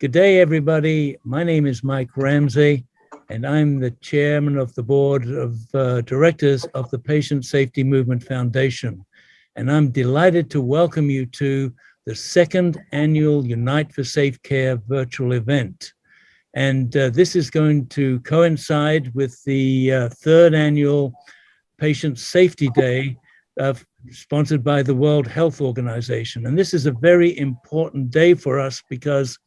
Good day, everybody. My name is Mike Ramsay, and I'm the chairman of the board of uh, directors of the Patient Safety Movement Foundation. And I'm delighted to welcome you to the second annual Unite for Safe Care virtual event. And uh, this is going to coincide with the uh, third annual Patient Safety Day sponsored by the World Health Organization. And this is a very important day for us because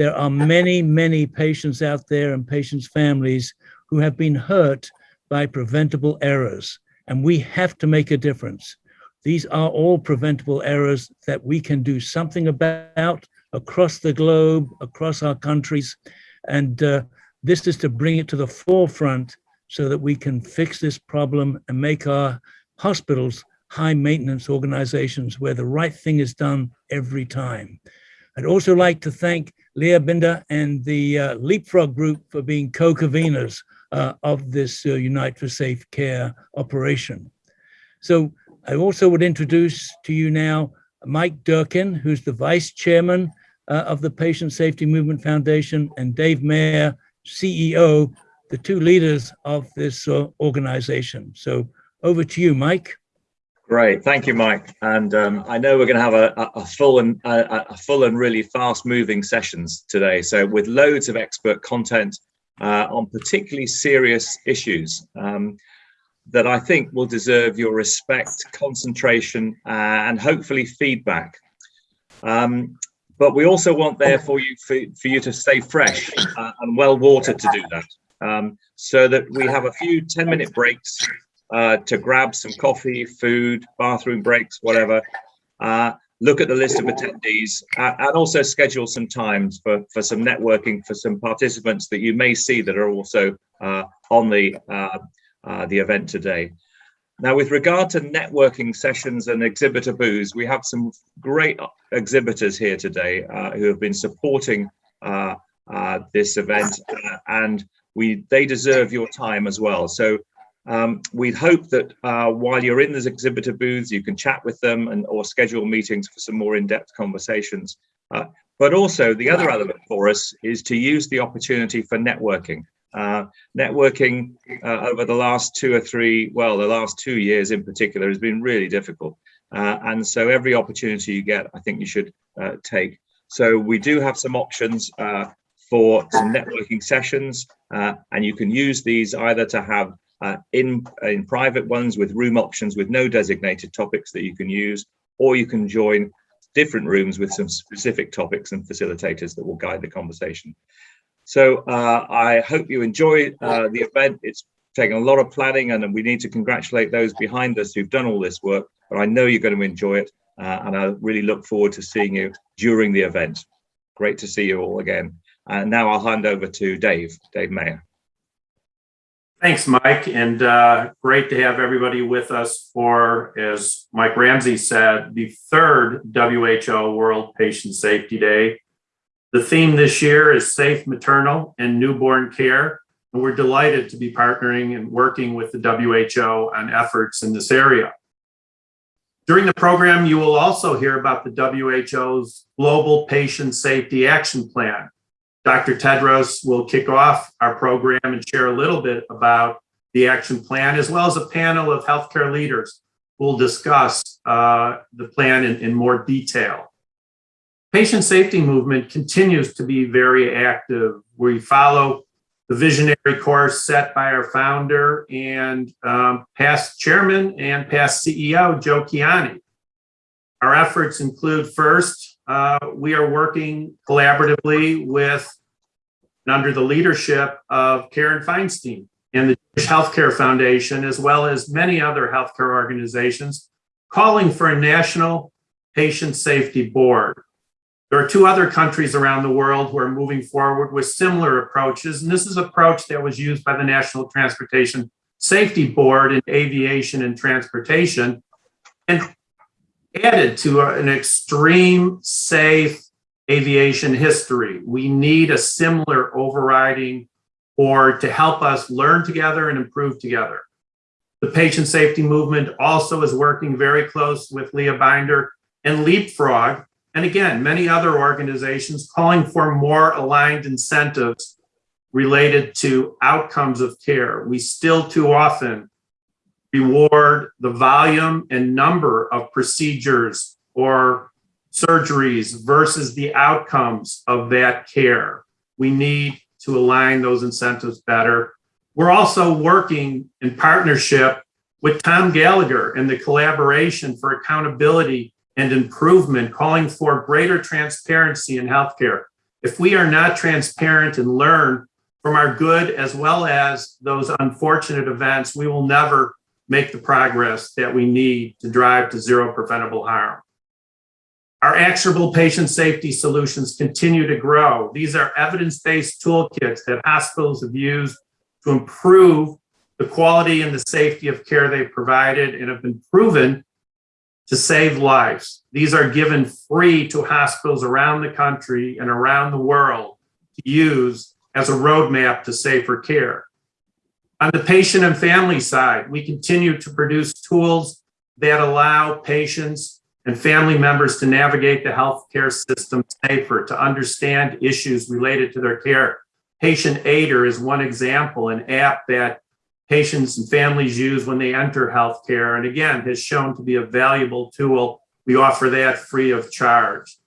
there are many, many patients out there and patients' families who have been hurt by preventable errors, and we have to make a difference. These are all preventable errors that we can do something about across the globe, across our countries, and uh, this is to bring it to the forefront so that we can fix this problem and make our hospitals high maintenance organizations where the right thing is done every time. I'd also like to thank Leah Binder and the uh, Leapfrog Group for being co-conveners uh, of this uh, Unite for Safe Care operation. So I also would introduce to you now Mike Durkin, who's the vice chairman uh, of the Patient Safety Movement Foundation, and Dave Mayer, CEO, the two leaders of this uh, organization. So over to you, Mike. Great, thank you, Mike. And um, I know we're going to have a, a full and a, a, full and really fast-moving sessions today. So with loads of expert content uh, on particularly serious issues um, that I think will deserve your respect, concentration, uh, and hopefully feedback. Um, but we also want there for you for, for you to stay fresh uh, and well watered to do that. Um, so that we have a few 10 minute breaks uh, to grab some coffee, food, bathroom breaks, whatever. Uh, look at the list of attendees uh, and also schedule some times for, for some networking for some participants that you may see that are also uh, on the, uh, the event today. Now, with regard to networking sessions and exhibitor booths, we have some great exhibitors here today who have been supporting this event and we they deserve your time as well. So um, we hope that uh, while you're in those exhibitor booths, you can chat with them and or schedule meetings for some more in-depth conversations. Uh, but also the other element for us is to use the opportunity for networking. Uh, networking uh, over the last two or three, well, the last two years in particular has been really difficult. Uh, and so every opportunity you get, I think you should uh, take. So we do have some options for some networking sessions, and you can use these either to have uh, in, in private ones with room options with no designated topics that you can use, or you can join different rooms with some specific topics and facilitators that will guide the conversation. So uh, I hope you enjoy uh, the event. It's taken a lot of planning and we need to congratulate those behind us who've done all this work, but I know you're going to enjoy it. Uh, and I really look forward to seeing you during the event. Great to see you all again. And now I'll hand over to Dave, Dave Mayer. Thanks, Mike, and uh, great to have everybody with us for, as Mike Ramsay said, the third WHO World Patient Safety Day. The theme this year is safe maternal and newborn care, and we're delighted to be partnering and working with the WHO on efforts in this area. During the program, you will also hear about the WHO's Global Patient Safety Action Plan, Dr. Tedros will kick off our program and share a little bit about the action plan, as well as a panel of healthcare leaders who will discuss uh, the plan in, in more detail. Patient safety movement continues to be very active. We follow the visionary course set by our founder and um, past chairman and past CEO, Joe Kiani. Our efforts include first, uh, we are working collaboratively with and under the leadership of Karen Feinstein and the Jewish Healthcare Foundation, as well as many other healthcare organizations, calling for a national patient safety board. There are two other countries around the world who are moving forward with similar approaches, and this is an approach that was used by the National Transportation Safety Board in aviation and transportation, and added to an extreme safe aviation history. We need a similar overriding or to help us learn together and improve together. The patient safety movement also is working very close with Leah Binder and Leapfrog and again, many other organizations calling for more aligned incentives related to outcomes of care. We still too often reward the volume and number of procedures or surgeries versus the outcomes of that care. We need to align those incentives better. We're also working in partnership with Tom Gallagher and the collaboration for accountability and improvement, calling for greater transparency in healthcare. If we are not transparent and learn from our good as well as those unfortunate events, we will never make the progress that we need to drive to zero preventable harm. Our actionable patient safety solutions continue to grow. These are evidence-based toolkits that hospitals have used to improve the quality and the safety of care they've provided and have been proven to save lives. These are given free to hospitals around the country and around the world to use as a roadmap to safer care. On the patient and family side, we continue to produce tools that allow patients and family members to navigate the healthcare system safer, to understand issues related to their care. Patient Aider is one example, an app that patients and families use when they enter healthcare, and again, has shown to be a valuable tool. We offer that free of charge.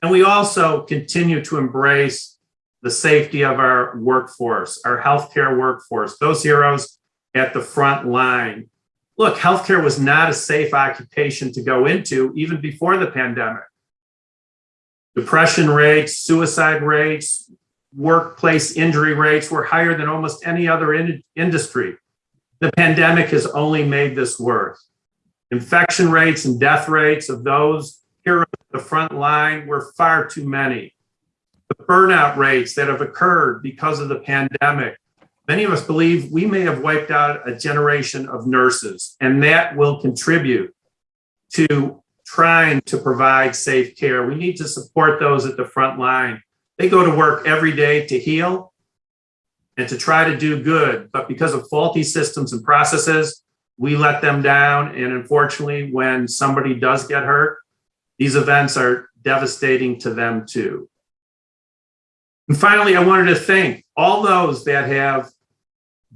And we also continue to embrace the safety of our workforce, our healthcare workforce, those heroes at the front line. Look, healthcare was not a safe occupation to go into even before the pandemic. Depression rates, suicide rates, workplace injury rates were higher than almost any other in industry. The pandemic has only made this worse. Infection rates and death rates of those here at the front line were far too many the burnout rates that have occurred because of the pandemic. Many of us believe we may have wiped out a generation of nurses, and that will contribute to trying to provide safe care. We need to support those at the front line. They go to work every day to heal and to try to do good, but because of faulty systems and processes, we let them down. And unfortunately, when somebody does get hurt, these events are devastating to them too. And finally, I wanted to thank all those that have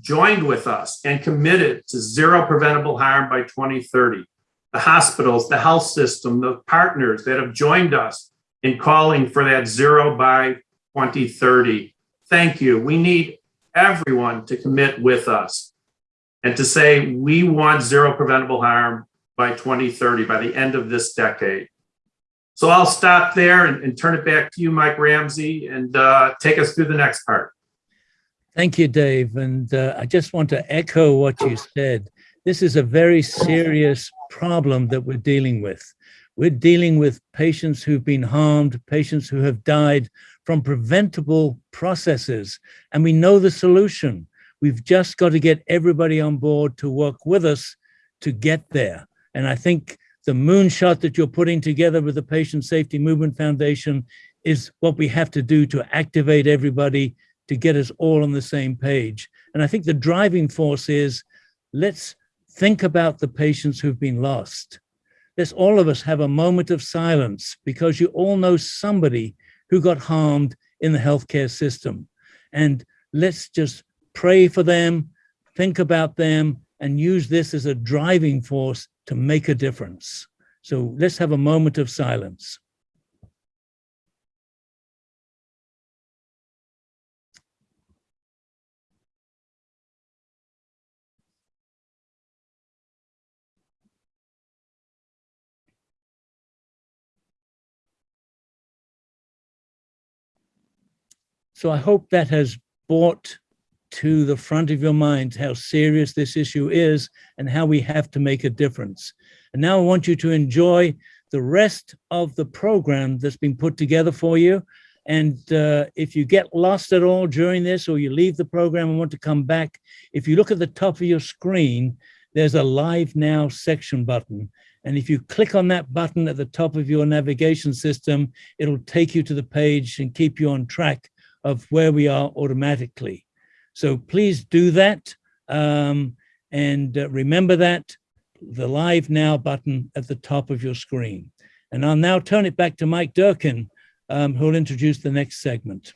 joined with us and committed to zero preventable harm by 2030. The hospitals, the health system, the partners that have joined us in calling for that zero by 2030. Thank you. We need everyone to commit with us and to say we want zero preventable harm by 2030, by the end of this decade. So I'll stop there and, and turn it back to you, Mike Ramsay, and uh, take us through the next part. Thank you, Dave. And uh, I just want to echo what you said. This is a very serious problem that we're dealing with. We're dealing with patients who've been harmed, patients who have died from preventable processes, and we know the solution. We've just got to get everybody on board to work with us to get there. And I think the moonshot that you're putting together with the Patient Safety Movement Foundation is what we have to do to activate everybody to get us all on the same page. And I think the driving force is let's think about the patients who've been lost. Let's all of us have a moment of silence because you all know somebody who got harmed in the healthcare system. And let's just pray for them, think about them, and use this as a driving force to make a difference. So let's have a moment of silence. So I hope that has brought to the front of your mind how serious this issue is and how we have to make a difference. And now I want you to enjoy the rest of the program that's been put together for you. And uh, if you get lost at all during this or you leave the program and want to come back, if you look at the top of your screen, there's a live now section button. And if you click on that button at the top of your navigation system, it'll take you to the page and keep you on track of where we are automatically. So please do that. Um, and uh, remember that, the Live Now button at the top of your screen. And I'll now turn it back to Mike Durkin, um, who'll introduce the next segment.